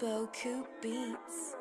Boku Beats.